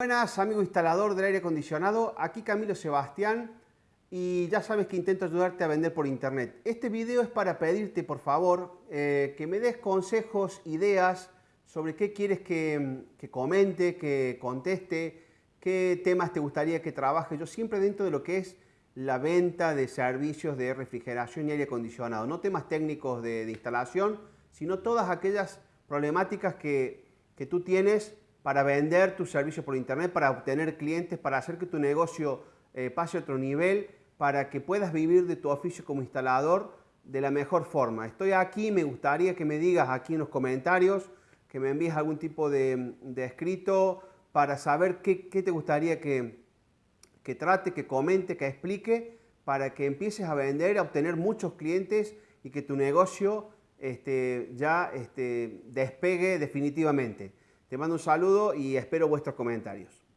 Buenas, amigo instalador del aire acondicionado. Aquí Camilo Sebastián y ya sabes que intento ayudarte a vender por internet. Este video es para pedirte, por favor, eh, que me des consejos, ideas sobre qué quieres que, comente, que conteste, qué temas te gustaría que trabaje. Yo siempre dentro de lo que es la venta de servicios de refrigeración y aire acondicionado. No temas técnicos de, instalación, sino todas aquellas problemáticas que tú tienes para vender tus servicios por internet, para obtener clientes, para hacer que tu negocio eh, pase a otro nivel, para que puedas vivir de tu oficio como instalador de la mejor forma. Estoy aquí, me gustaría que me digas aquí en los comentarios, que me envíes algún tipo de, escrito para saber qué, qué te gustaría que, que trate, que comente, que explique, para que empieces a vender, a obtener muchos clientes y que tu negocio este, ya este, despegue definitivamente. Te mando un saludo y espero vuestros comentarios.